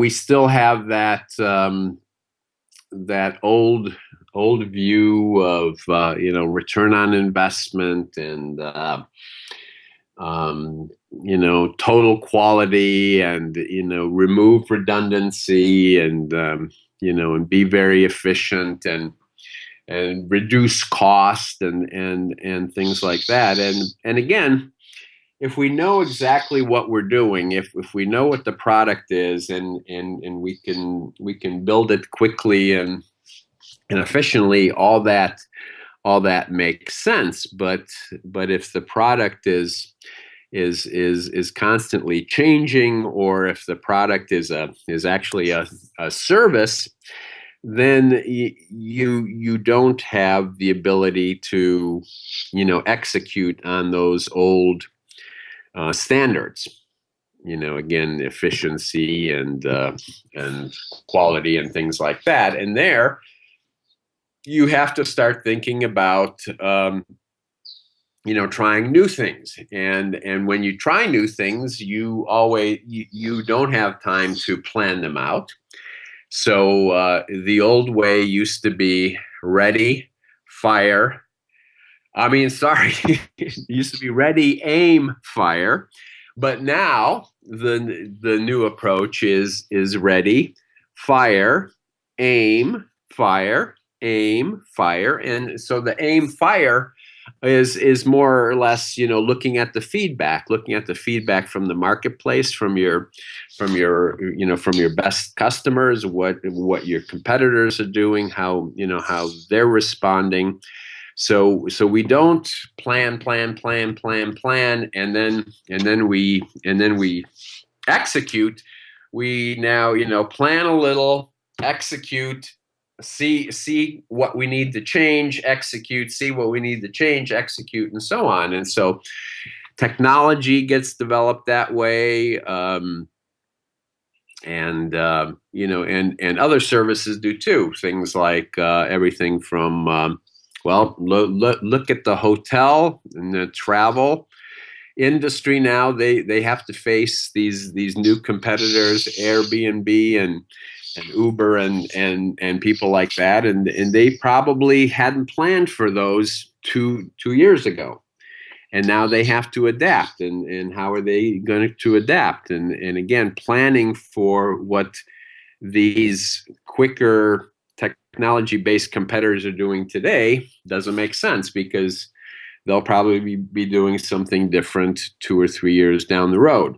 we still have that um, that old old view of uh, you know return on investment and uh, um, you know total quality and you know remove redundancy and um, you know and be very efficient and and reduce cost and and and things like that. And and again if we know exactly what we're doing if if we know what the product is and and and we can we can build it quickly and and efficiently all that all that makes sense. But but if the product is is is is constantly changing or if the product is a is actually a, a service then you you don't have the ability to you know execute on those old uh, standards. You know again efficiency and uh, and quality and things like that. And there you have to start thinking about um, you know trying new things. And and when you try new things you always you, you don't have time to plan them out. So uh, the old way used to be ready fire i mean sorry used to be ready aim fire. But now the the new approach is is ready fire aim fire aim fire. And so the aim fire is is more or less you know looking at the feedback looking at the feedback from the marketplace from your from your you know from your best customers what what your competitors are doing how you know how they're responding so so we don't plan plan plan plan plan and then and then we and then we execute. We now you know plan a little execute see see what we need to change execute see what we need to change execute and so on. And so technology gets developed that way um, and uh, you know and and other services do too. Things like uh, everything from um, well lo lo look at the hotel and the travel industry now they they have to face these these new competitors Airbnb and and Uber and and and people like that, and and they probably hadn't planned for those two two years ago, and now they have to adapt. And and how are they going to adapt? And and again, planning for what these quicker technology-based competitors are doing today doesn't make sense because they'll probably be, be doing something different two or three years down the road.